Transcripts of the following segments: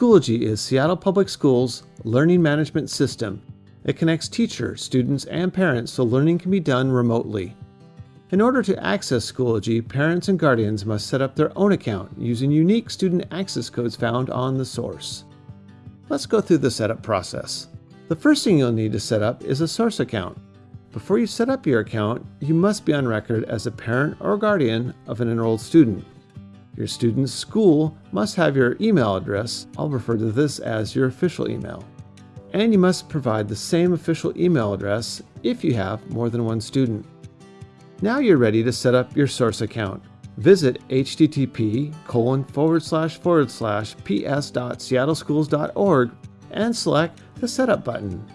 Schoology is Seattle Public Schools' learning management system. It connects teachers, students, and parents so learning can be done remotely. In order to access Schoology, parents and guardians must set up their own account using unique student access codes found on the source. Let's go through the setup process. The first thing you'll need to set up is a source account. Before you set up your account, you must be on record as a parent or guardian of an enrolled student. Your student's school must have your email address, I'll refer to this as your official email. And you must provide the same official email address if you have more than one student. Now you're ready to set up your source account. Visit http colon forward slash forward slash ps.seattleschools.org and select the Setup button.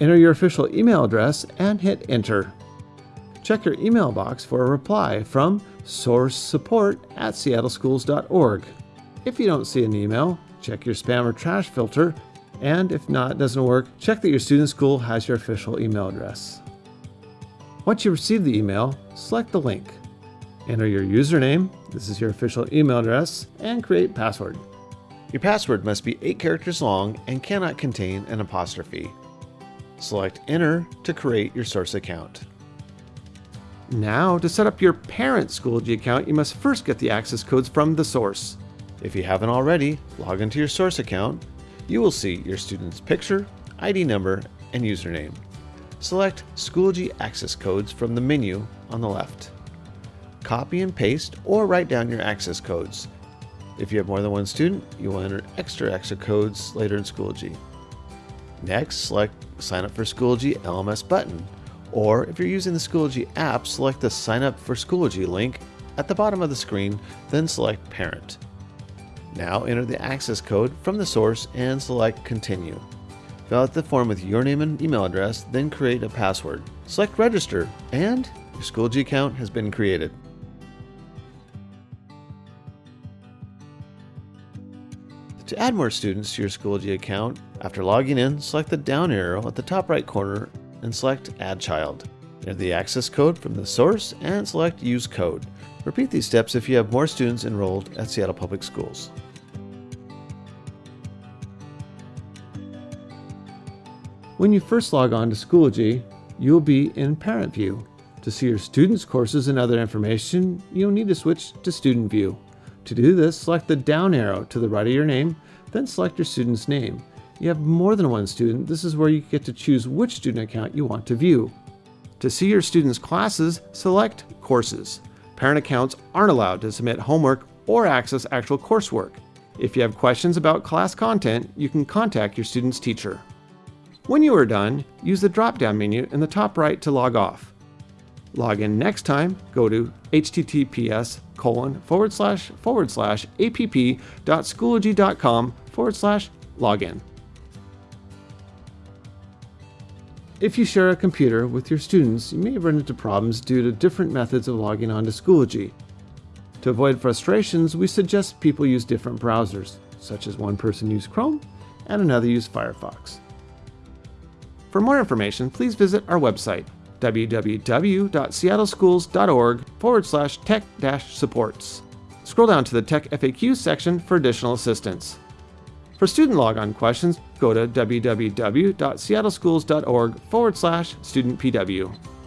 Enter your official email address and hit Enter. Check your email box for a reply from source support at seattleschools.org. If you don't see an email, check your spam or trash filter, and if not, it doesn't work, check that your student school has your official email address. Once you receive the email, select the link. Enter your username, this is your official email address, and create password. Your password must be 8 characters long and cannot contain an apostrophe. Select Enter to create your source account. Now, to set up your parent Schoology account, you must first get the access codes from the source. If you haven't already, log into your source account. You will see your student's picture, ID number, and username. Select Schoology access codes from the menu on the left. Copy and paste or write down your access codes. If you have more than one student, you will enter extra access codes later in Schoology. Next, select Sign up for Schoology LMS button or if you're using the Schoology app, select the Sign Up for Schoology link at the bottom of the screen, then select Parent. Now enter the access code from the source and select Continue. Fill out the form with your name and email address, then create a password. Select Register, and your Schoology account has been created. To add more students to your Schoology account, after logging in, select the down arrow at the top right corner and select Add Child. Enter the access code from the source and select Use Code. Repeat these steps if you have more students enrolled at Seattle Public Schools. When you first log on to Schoology, you'll be in Parent View. To see your students' courses and other information, you'll need to switch to Student View. To do this, select the down arrow to the right of your name, then select your student's name you have more than one student, this is where you get to choose which student account you want to view. To see your students' classes, select Courses. Parent accounts aren't allowed to submit homework or access actual coursework. If you have questions about class content, you can contact your student's teacher. When you are done, use the drop-down menu in the top right to log off. Log in next time, go to https colon forward slash forward slash app.schoology.com forward slash login. If you share a computer with your students, you may run into problems due to different methods of logging on to Schoology. To avoid frustrations, we suggest people use different browsers, such as one person use Chrome and another use Firefox. For more information, please visit our website, www.seattleschools.org forward slash tech supports. Scroll down to the Tech FAQ section for additional assistance. For student logon questions, go to www.seattleschools.org forward slash studentpw.